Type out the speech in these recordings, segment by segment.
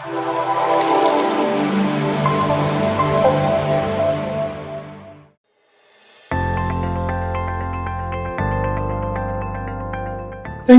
Thank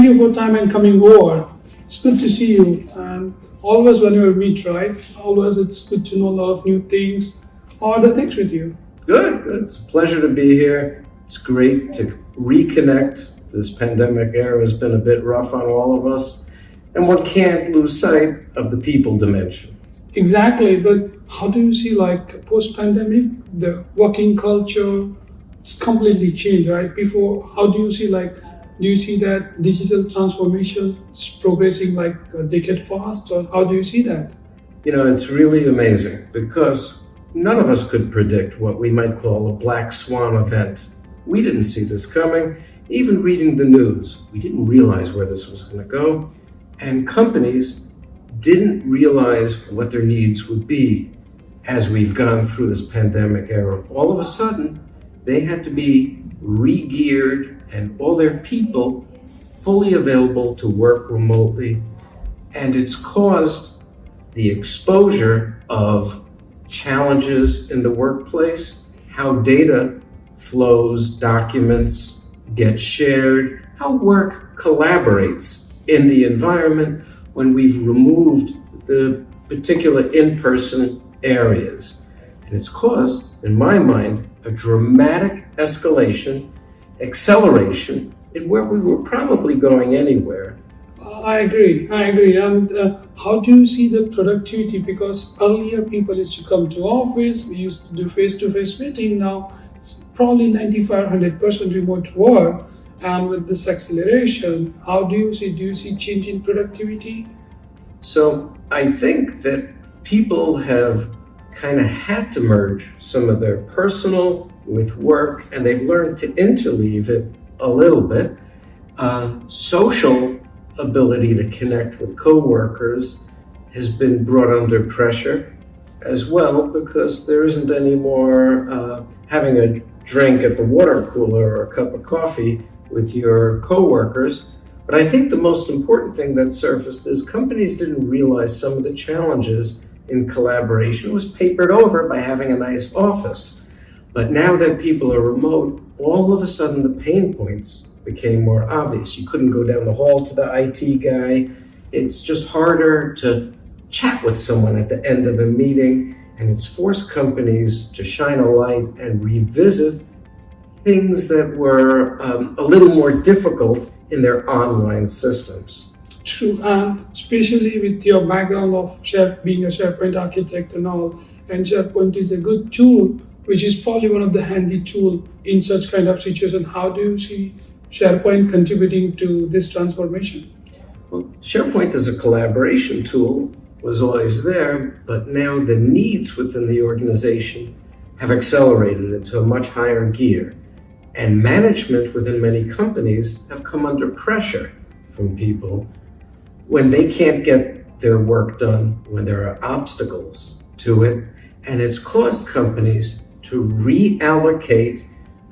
you for time and coming over. It's good to see you. And always when we meet, right? Always it's good to know a lot of new things. How are the things with you? Good. It's a pleasure to be here. It's great to reconnect. This pandemic era has been a bit rough on all of us. And one can't lose sight of the people dimension. Exactly, but how do you see like post-pandemic, the working culture, it's completely changed, right? Before, how do you see like do you see that digital transformation is progressing like a decade fast or how do you see that you know it's really amazing because none of us could predict what we might call a black swan event we didn't see this coming even reading the news we didn't realize where this was going to go and companies didn't realize what their needs would be as we've gone through this pandemic era all of a sudden they had to be re-geared and all their people fully available to work remotely. And it's caused the exposure of challenges in the workplace, how data flows, documents get shared, how work collaborates in the environment when we've removed the particular in-person areas. And it's caused, in my mind, a dramatic escalation acceleration in where we were probably going anywhere. I agree. I agree. And uh, how do you see the productivity? Because earlier people used to come to office, we used to do face-to-face meeting. Now it's probably 95, 100% remote work. And with this acceleration, how do you see? Do you see change in productivity? So I think that people have kind of had to merge some of their personal with work and they've learned to interleave it a little bit. Uh, social ability to connect with coworkers has been brought under pressure as well because there isn't any more uh, having a drink at the water cooler or a cup of coffee with your coworkers. But I think the most important thing that surfaced is companies didn't realize some of the challenges in collaboration was papered over by having a nice office. But now that people are remote, all of a sudden the pain points became more obvious. You couldn't go down the hall to the IT guy. It's just harder to chat with someone at the end of a meeting, and it's forced companies to shine a light and revisit things that were um, a little more difficult in their online systems. True, and especially with your background of Share, being a SharePoint architect and all, and SharePoint is a good tool, which is probably one of the handy tool in such kind of situation. How do you see SharePoint contributing to this transformation? Well, SharePoint as a collaboration tool was always there, but now the needs within the organization have accelerated into a much higher gear. And management within many companies have come under pressure from people when they can't get their work done, when there are obstacles to it, and it's caused companies to reallocate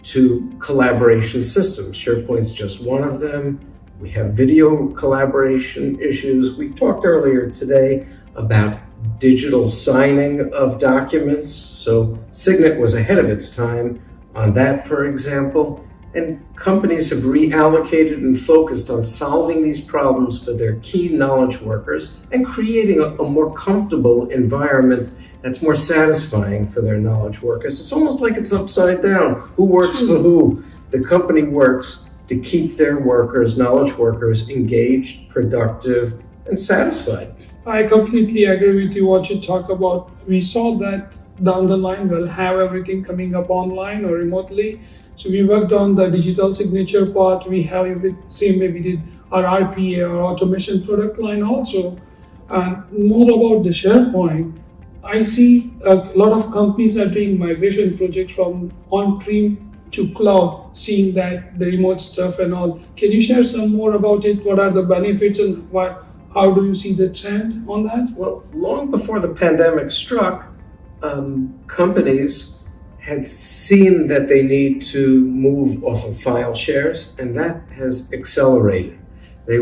to collaboration systems. SharePoint's just one of them. We have video collaboration issues. We talked earlier today about digital signing of documents. So Signet was ahead of its time on that, for example. And companies have reallocated and focused on solving these problems for their key knowledge workers and creating a, a, more comfortable environment that's more satisfying for their knowledge workers. It's almost like it's upside down. Who works for who? The company works to keep their workers, knowledge workers, engaged, productive, and satisfied. I completely agree with you what you talk about. We saw that down the line, we'll have everything coming up online or remotely so we worked on the digital signature part. We have same way we did our RPA or automation product line also. And more about the SharePoint, I see a lot of companies are doing migration projects from on-prem to cloud, seeing that the remote stuff and all. Can you share some more about it? What are the benefits and why, how do you see the trend on that? Well, long before the pandemic struck, um, companies had seen that they need to move off of file shares, and that has accelerated. They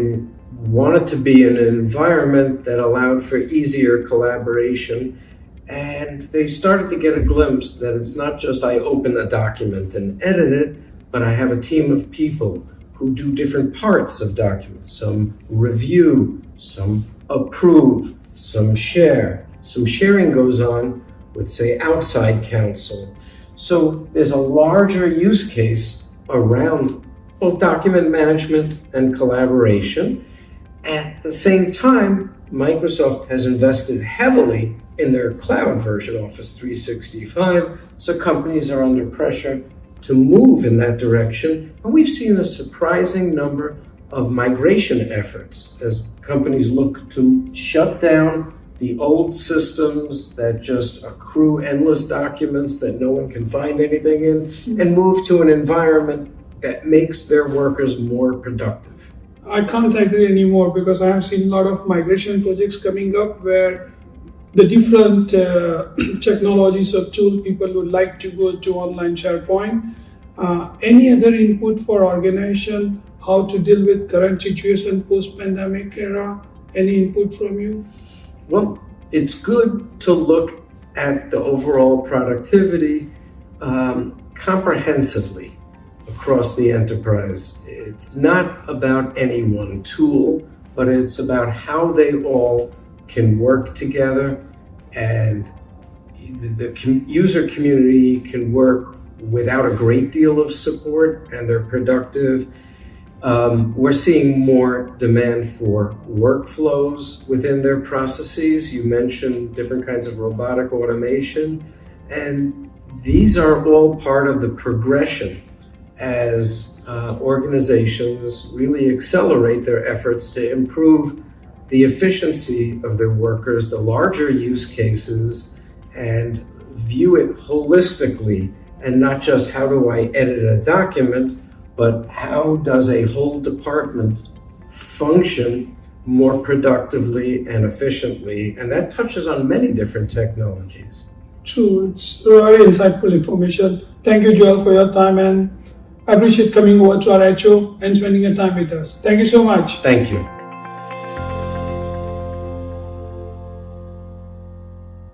wanted to be in an environment that allowed for easier collaboration. And they started to get a glimpse that it's not just I open a document and edit it, but I have a team of people who do different parts of documents. Some review, some approve, some share. Some sharing goes on with, say, outside counsel. So there's a larger use case around both document management and collaboration. At the same time, Microsoft has invested heavily in their cloud version, Office 365, so companies are under pressure to move in that direction. And we've seen a surprising number of migration efforts as companies look to shut down the old systems that just accrue endless documents that no one can find anything in and move to an environment that makes their workers more productive. I can't agree anymore because I have seen a lot of migration projects coming up where the different uh, technologies or tool people would like to go to online SharePoint. Uh, any other input for organization how to deal with current situation post pandemic era? Any input from you? Well, it's good to look at the overall productivity um, comprehensively across the enterprise. It's not about any one tool, but it's about how they all can work together and the, the user community can work without a great deal of support and they're productive. Um, we're seeing more demand for workflows within their processes. You mentioned different kinds of robotic automation, and these are all part of the progression as uh, organizations really accelerate their efforts to improve the efficiency of their workers, the larger use cases, and view it holistically and not just how do I edit a document, but how does a whole department function more productively and efficiently? And that touches on many different technologies. True, it's very insightful information. Thank you, Joel, for your time and I appreciate coming over to our HO and spending your time with us. Thank you so much. Thank you.